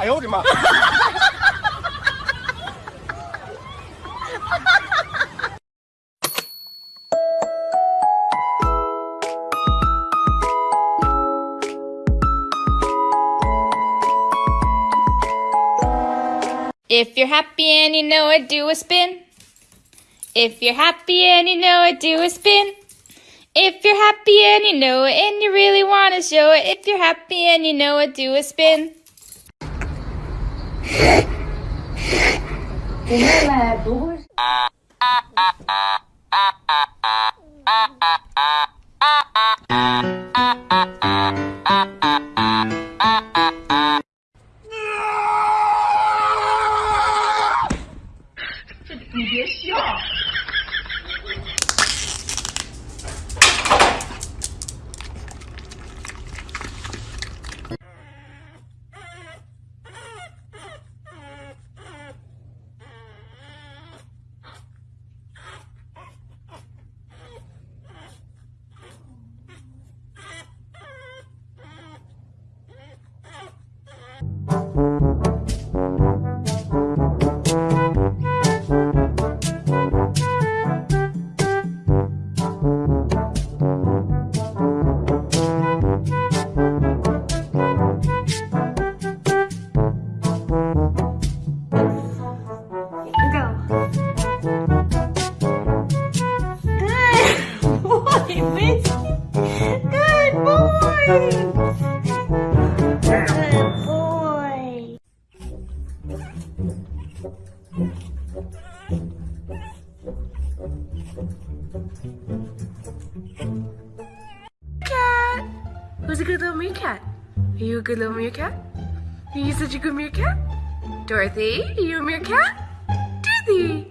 哎呦我的妈！ If you're happy and you know it, do a spin. If you're happy and you know it, do a spin. If you're happy and you know it and you really want to show it, if you're happy and you know it, do a spin. Ela é ah, Ah. Cat. Who's a good little meerkat? Are you a good little meerkat? Are you such a good meerkat? Dorothy, are you a meerkat? Dorothy.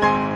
Thank